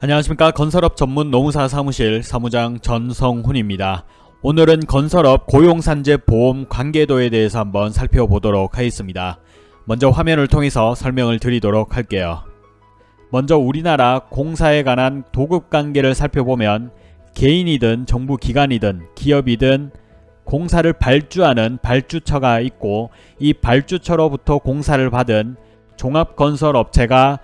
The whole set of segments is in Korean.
안녕하십니까 건설업 전문 노무사 사무실 사무장 전성훈입니다. 오늘은 건설업 고용산재 보험 관계도에 대해서 한번 살펴보도록 하겠습니다. 먼저 화면을 통해서 설명을 드리도록 할게요. 먼저 우리나라 공사에 관한 도급관계를 살펴보면 개인이든 정부기관이든 기업이든 공사를 발주하는 발주처가 있고 이 발주처로부터 공사를 받은 종합건설업체가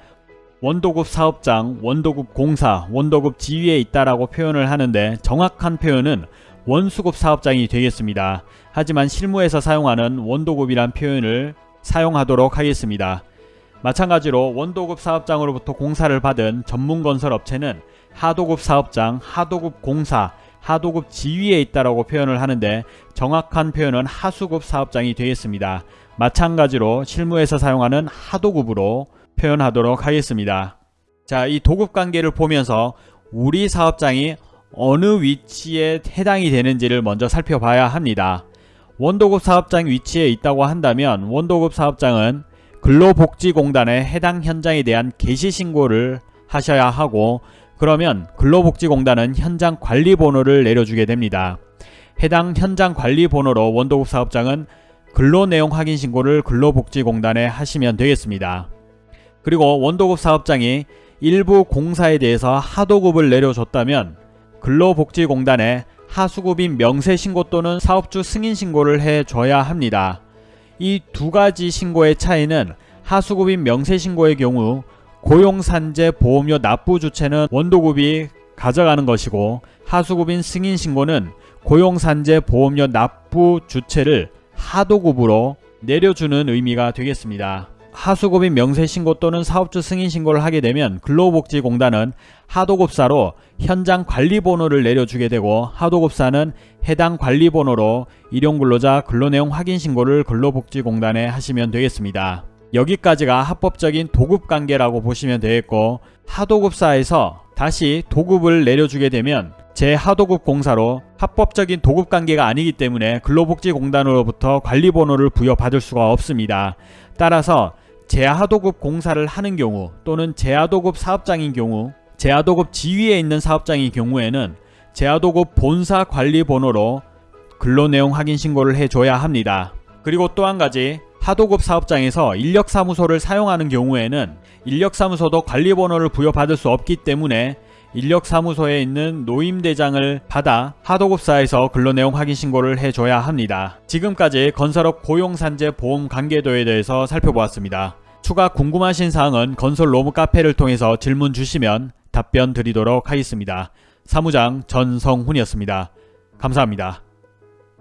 원도급 사업장, 원도급 공사, 원도급 지위에 있다라고 표현을 하는데 정확한 표현은 원수급 사업장이 되겠습니다. 하지만 실무에서 사용하는 원도급이란 표현을 사용하도록 하겠습니다. 마찬가지로 원도급 사업장으로부터 공사를 받은 전문건설업체는 하도급 사업장, 하도급 공사, 하도급 지위에 있다라고 표현을 하는데 정확한 표현은 하수급 사업장이 되겠습니다. 마찬가지로 실무에서 사용하는 하도급으로 표현하도록 하겠습니다. 자, 이 도급 관계를 보면서 우리 사업장이 어느 위치에 해당이 되는지를 먼저 살펴봐야 합니다. 원도급 사업장 위치에 있다고 한다면 원도급 사업장은 근로복지공단의 해당 현장에 대한 개시신고를 하셔야 하고 그러면 근로복지공단은 현장 관리 번호를 내려주게 됩니다. 해당 현장 관리 번호로 원도급 사업장은 근로내용 확인 신고를 근로복지공단에 하시면 되겠습니다. 그리고 원도급 사업장이 일부 공사에 대해서 하도급을 내려줬다면 근로복지공단에 하수급인 명세신고 또는 사업주 승인신고를 해줘야 합니다. 이 두 가지 신고의 차이는 하수급인 명세신고의 경우 고용산재 보험료 납부 주체는 원도급이 가져가는 것이고 하수급인 승인신고는 고용산재 보험료 납부 주체를 하도급으로 내려주는 의미가 되겠습니다. 하수급인 명세신고 또는 사업주 승인신고를 하게 되면 근로복지공단은 하도급사로 현장 관리번호를 내려주게 되고 하도급사는 해당 관리번호로 일용근로자 근로내용 확인신고를 근로복지공단에 하시면 되겠습니다. 여기까지가 합법적인 도급관계라고 보시면 되겠고 하도급사에서 다시 도급을 내려주게 되면 제하도급 공사로 합법적인 도급 관계가 아니기 때문에 근로복지공단으로부터 관리번호를 부여받을 수가 없습니다. 따라서 제하도급 공사를 하는 경우 또는 제하도급 사업장인 경우 제하도급 지위에 있는 사업장인 경우에는 제하도급 본사 관리번호로 근로내용 확인 신고를 해줘야 합니다. 그리고 또 한 가지 하도급 사업장에서 인력사무소를 사용하는 경우에는 인력사무소도 관리번호를 부여받을 수 없기 때문에 인력사무소에 있는 노임대장을 받아 하도급사에서 근로내용 확인 신고를 해줘야 합니다. 지금까지 건설업 고용산재 보험 관계도에 대해서 살펴보았습니다. 추가 궁금하신 사항은 건설 로무 카페를 통해서 질문 주시면 답변 드리도록 하겠습니다. 사무장 전성훈이었습니다. 감사합니다.